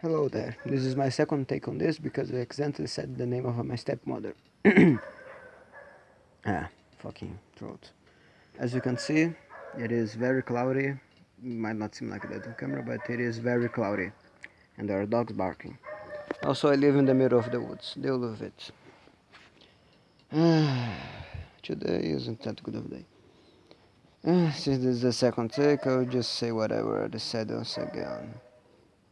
Hello there. This is my second take on this because I accidentally said the name of my stepmother. ah, fucking throat. As you can see, it is very cloudy. Might not seem like that on camera, but it is very cloudy. And there are dogs barking. Also, I live in the middle of the woods. Deal with it. Today isn't that good of a day. Since this is the second take, I'll just say whatever I said once again.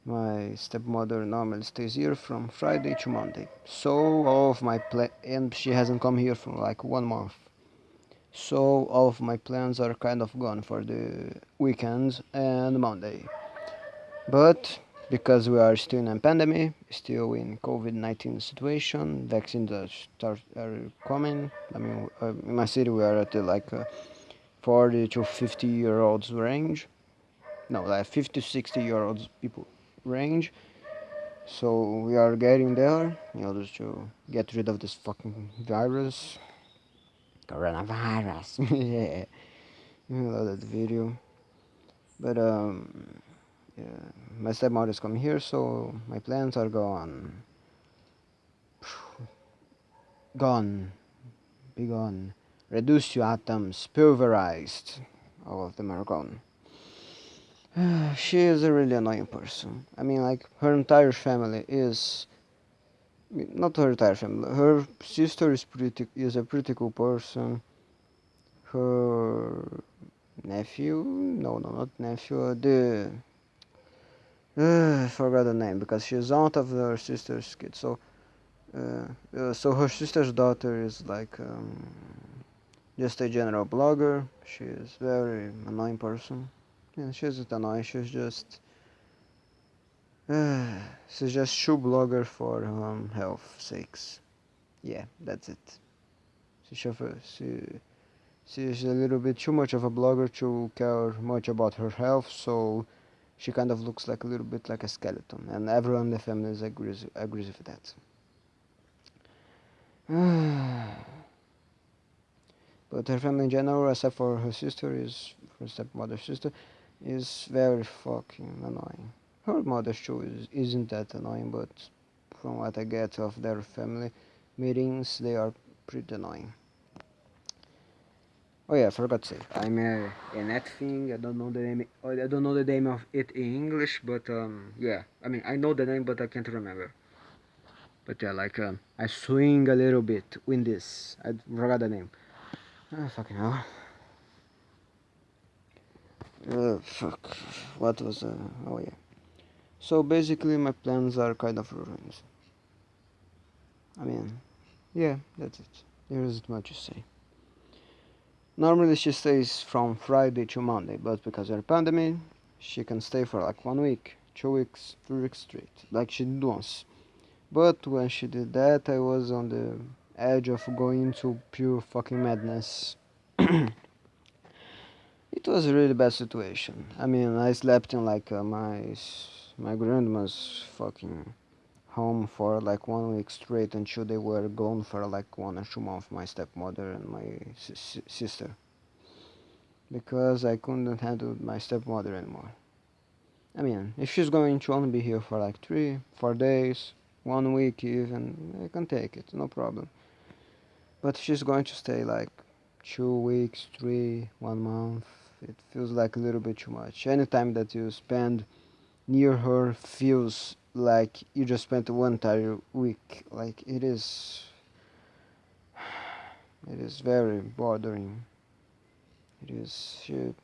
My stepmother normally stays here from Friday to Monday. So all of my pla- and she hasn't come here for like one month. So all of my plans are kind of gone for the weekends and Monday. But because we are still in a pandemic, still in COVID-19 situation, vaccines are start are coming. I mean, uh, in my city we are at the, like uh, 40 to 50 year olds range. No, like 50 to 60 year olds people range. So we are getting there in order to get rid of this fucking virus. Coronavirus. yeah. You know that video. But um yeah, my stepmother is coming here, so my plans are gone. Gone. Be gone. Reduced to atoms, pulverized. All of them are gone. she is a really annoying person. I mean, like, her entire family is. Not her entire family. Her sister is pretty is a pretty cool person. Her nephew, no, no, not nephew. The uh, forgot the name because she's aunt of her sister's kid. So, uh, uh, so her sister's daughter is like um, just a general blogger. She is very annoying person. Yeah, she's not annoying. She's just uh, she's just shoe blogger for um, health sakes. Yeah, that's it. She she she's a little bit too much of a blogger to care much about her health. So she kind of looks like a little bit like a skeleton, and everyone in the family agrees agrees with that. but her family in general, except for her sister, is her stepmother's sister, is very fucking annoying. Her mother too is, isn't that annoying, but from what I get of their family meetings, they are pretty annoying. Oh yeah, I forgot to say. I'm a, a net thing. I don't know the name. I don't know the name of it in English, but um, yeah. I mean, I know the name, but I can't remember. But yeah, like um, I swing a little bit with this. I forgot the name. Oh, fucking hell. Uh, fuck. What was uh? Oh yeah. So basically, my plans are kind of ruined. I mean, yeah, that's it. There isn't much to say. Normally she stays from Friday to Monday, but because of the pandemic, she can stay for like one week, two weeks, three weeks straight, like she did once. But when she did that, I was on the edge of going into pure fucking madness. it was a really bad situation. I mean, I slept in like uh, my my grandma's fucking home for like one week straight until they were gone for like one or two months, my stepmother and my sister. Because I couldn't handle my stepmother anymore. I mean, if she's going to only be here for like three, four days, one week even, I can take it, no problem. But she's going to stay like two weeks, three, one month, it feels like a little bit too much. Any time that you spend near her feels like you just spent one entire week. Like it is it is very bothering. It is she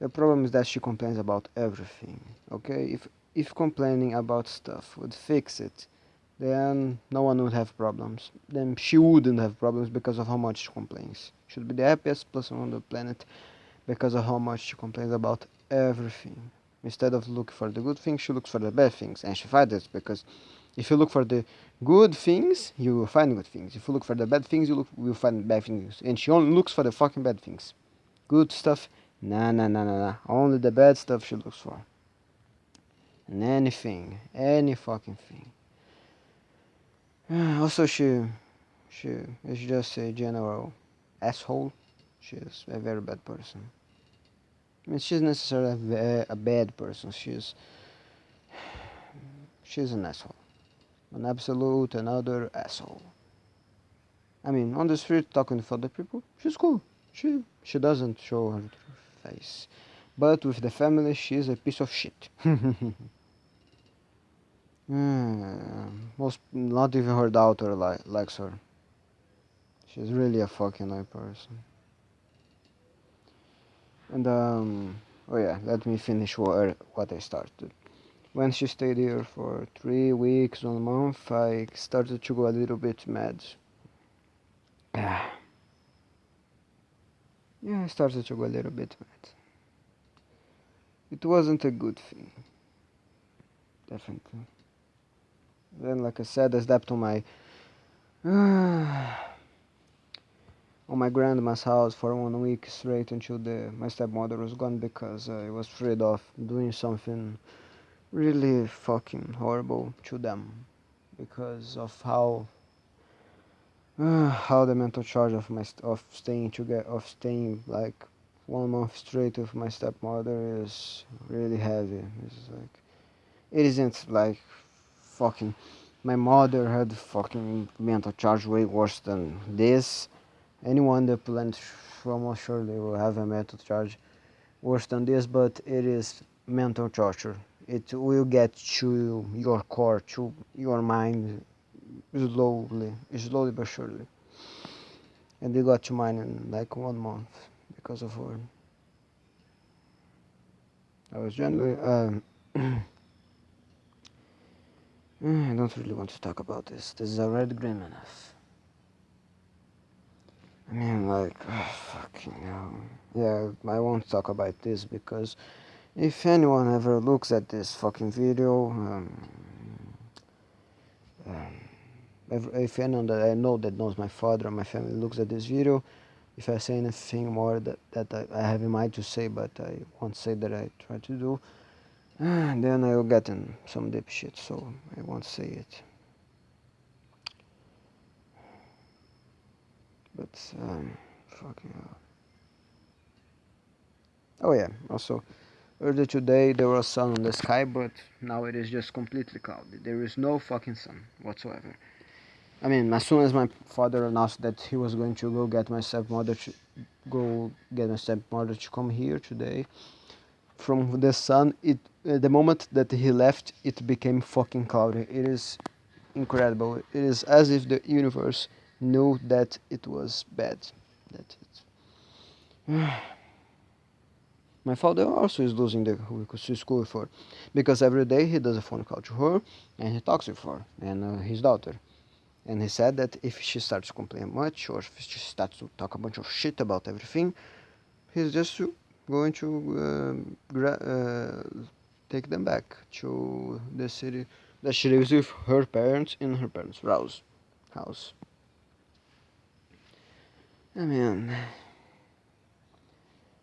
the problem is that she complains about everything okay? If if complaining about stuff would fix it then no one would have problems. Then she wouldn't have problems because of how much she complains. She would be the happiest person on the planet because of how much she complains about everything Instead of looking for the good things, she looks for the bad things, and she finds it because if you look for the good things, you will find good things. If you look for the bad things, you look, will find bad things. And she only looks for the fucking bad things. Good stuff, nah, nah, nah, nah, nah. Only the bad stuff she looks for. And anything, any fucking thing. Also, she, she is just a general asshole. She is a very bad person. I mean, she's necessarily a, a bad person. She's she's an asshole. An absolute another asshole. I mean, on the street talking to other people, she's cool. She she doesn't show her face. But with the family, she's a piece of shit. mm, most, not even her daughter li likes her. She's really a fucking annoying person. And um, oh yeah, let me finish what, what I started. When she stayed here for three weeks, one month, I started to go a little bit mad. yeah, I started to go a little bit mad. It wasn't a good thing. Definitely. Then, like I said, I slept on my on my grandma's house for one week straight until the my stepmother was gone because I was afraid of doing something really fucking horrible to them because of how uh, how the mental charge of my of staying together of staying like one month straight with my stepmother is really heavy. It's like it isn't like fucking my mother had fucking mental charge way worse than this. Anyone that plans almost surely will have a mental charge worse than this, but it is mental torture. It will get to your core, to your mind slowly, slowly but surely. And they got to mine in like one month because of her. I was generally, um, I don't really want to talk about this. This is already grim enough. I mean, like, oh, fucking hell. Yeah, I won't talk about this because if anyone ever looks at this fucking video, um, um, if, anyone that I know that knows my father or my family looks at this video, if I say anything more that, that I, I have in mind to say, but I won't say that I try to do, then I'll get in some deep shit, so I won't say it. But, um, fucking hell. Oh yeah, also, earlier today there was sun in the sky, but now it is just completely cloudy. There is no fucking sun whatsoever. I mean, as soon as my father announced that he was going to go get my stepmother to go get my stepmother to come here today, from the sun, it uh, the moment that he left, it became fucking cloudy. It is incredible. It is as if the universe knew that it was bad. That it. my father also is losing the school for, because every day he does a phone call to her and he talks with her and uh, his daughter and he said that if she starts to complain much or if she starts to talk a bunch of shit about everything, he's just going to uh, uh, take them back to the city that she lives with her parents in her parents' house. house. I mean,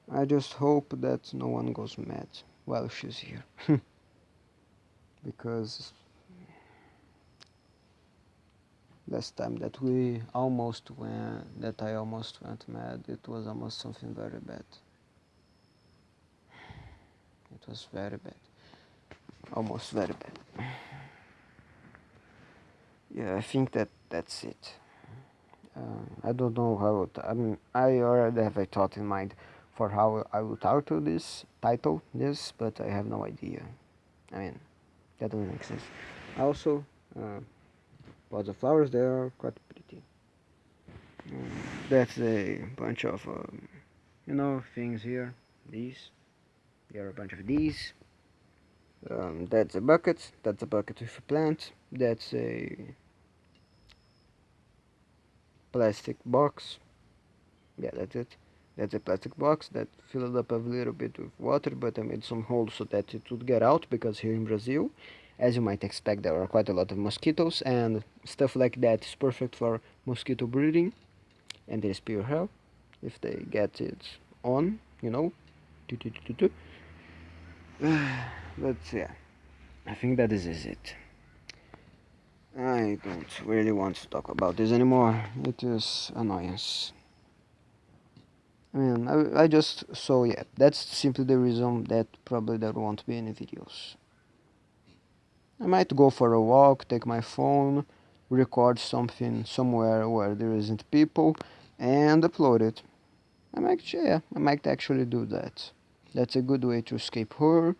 I just hope that no one goes mad while she's here. because last time that we almost went that I almost went mad it was almost something very bad. It was very bad. Almost very bad. Yeah I think that that's it I don't know how I mean I already have a thought in mind for how I will title this title this but I have no idea. I mean that doesn't make sense. Also uh, but the flowers they are quite pretty. Um, that's a bunch of um, you know things here. These there are a bunch of these. Um, that's a bucket. That's a bucket with a plant. That's a plastic box. Yeah that's it. That's a plastic box that filled up a little bit with water but I made some holes so that it would get out because here in Brazil as you might expect there are quite a lot of mosquitoes and stuff like that is perfect for mosquito breeding. And is pure hell if they get it on you know. But yeah I think that is it I don't really want to talk about this anymore it is annoyance I mean I, I just so yeah that's simply the reason that probably there won't be any videos I might go for a walk, take my phone, record something somewhere where there isn't people, and upload it. I might, yeah, I might actually do that. That's a good way to escape her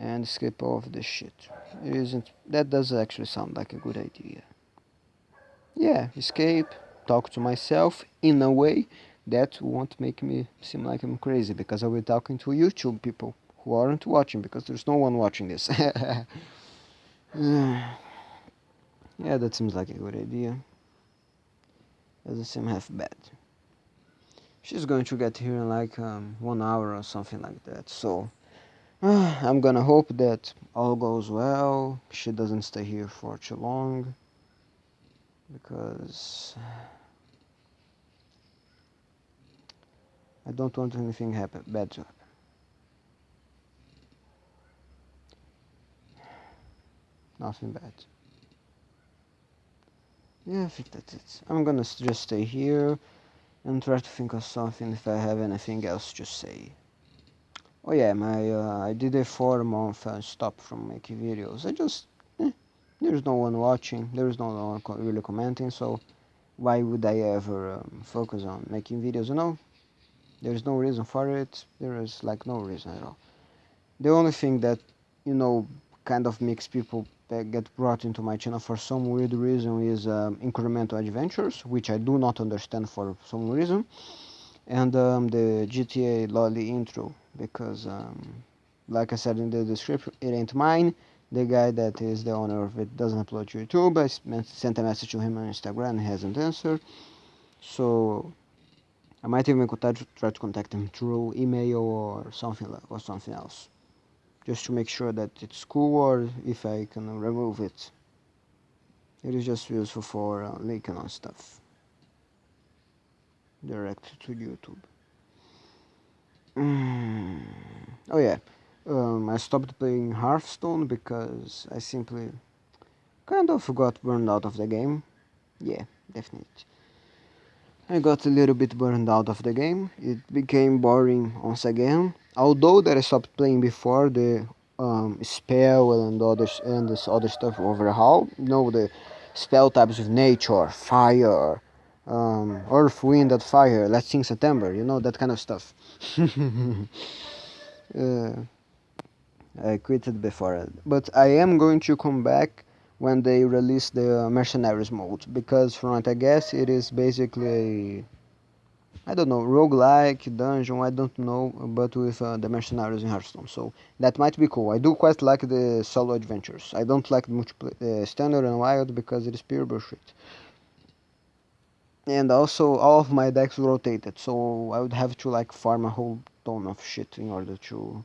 and skip all of this shit. It isn't. That does actually sound like a good idea. Yeah, escape, talk to myself in a way that won't make me seem like I'm crazy because I'll be talking to YouTube people who aren't watching because there's no one watching this. yeah, that seems like a good idea. Doesn't seem half bad. She's going to get here in like um, one hour or something like that. So I'm gonna hope that all goes well. She doesn't stay here for too long because I don't want anything happen bad to happen. Nothing bad. Yeah, I think that's it. I'm gonna just stay here and try to think of something if I have anything else to say. Oh yeah, my uh, I did a four month uh, stop from making videos. I just eh, there's no one watching, there's no one really commenting, so why would I ever um, focus on making videos? You know, there's no reason for it. There is like no reason at all. The only thing that you know kind of makes people get brought into my channel for some weird reason is um, incremental adventures, which I do not understand for some reason, and um, the GTA Lolly intro because um, like I said in the description it ain't mine. The guy that is the owner of it doesn't upload to YouTube. I sent a message to him on Instagram he hasn't answered. So I might even try to contact him through email or something or something else. Just to make sure that it's cool or if I can remove it. It is just useful for uh, linking on stuff. Direct to YouTube Mm. Oh yeah, um, I stopped playing Hearthstone because I simply kind of got burned out of the game. Yeah, definitely. I got a little bit burned out of the game. It became boring once again. Although that I stopped playing before the um, spell and others and this other stuff overhaul. You know the spell types of nature, fire, um, Earth, Wind, and Fire, Let's Sing September, you know, that kind of stuff. uh, I quitted before, but I am going to come back when they release the Mercenaries mode, because from what I guess it is basically I don't know, roguelike, dungeon, I don't know, but with uh, the Mercenaries in Hearthstone, so that might be cool. I do quite like the solo adventures. I don't like multiplayer, uh, standard and wild because it is pure bullshit and also all of my decks rotated so I would have to like farm a whole ton of shit in order to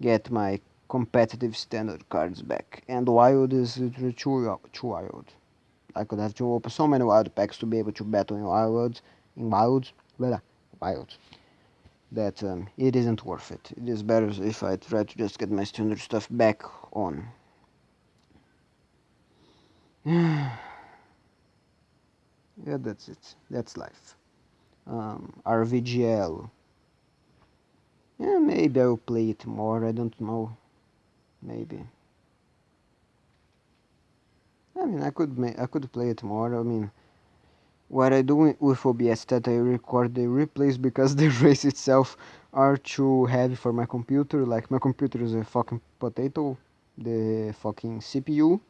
get my competitive standard cards back. And wild is literally too, too wild. I could have to open so many wild packs to be able to battle in wild in wild blah, wild that um, it isn't worth it. It is better if I try to just get my standard stuff back on yeah that's it. That's life. Um, RVGL yeah maybe I'll play it more. I don't know. Maybe. I mean I could I could play it more. I mean what I do with OBS that I record the replays because the race itself are too heavy for my computer. Like my computer is a fucking potato. The fucking CPU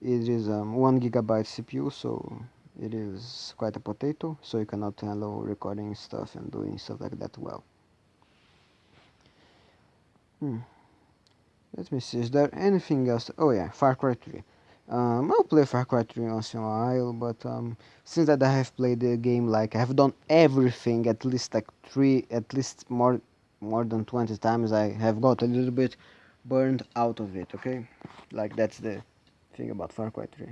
it is um, 1 gigabyte CPU so it is quite a potato so you cannot handle recording stuff and doing stuff like that well. Hmm. let me see is there anything else? Oh yeah Far Cry 3 um, I'll play Far Cry 3 once in a while but um, since that I have played the game like I have done everything at least like 3 at least more more than 20 times I have got a little bit burned out of it okay? Like that's the thing about Far Cry 3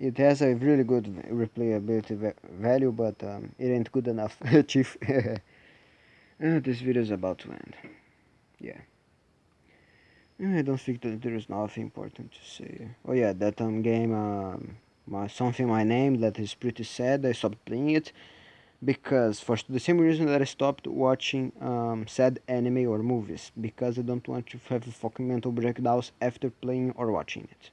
it has a really good replayability value but um, it ain't good enough chief. Uh, this video is about to end. Yeah. I don't think that there is nothing important to say. Oh yeah that um, game um, my, something my name that is pretty sad I stopped playing it because for the same reason that I stopped watching um, sad anime or movies because I don't want to have fucking mental breakdowns after playing or watching it.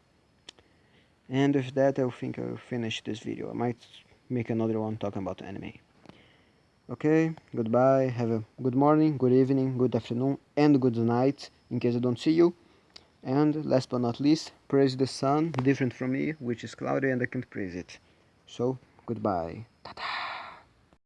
And with that I think I'll finish this video. I might make another one talking about anime. Okay, goodbye, have a good morning, good evening, good afternoon and good night in case I don't see you. And last but not least, praise the sun, different from me, which is cloudy and I can't praise it. So, goodbye. Ta-da.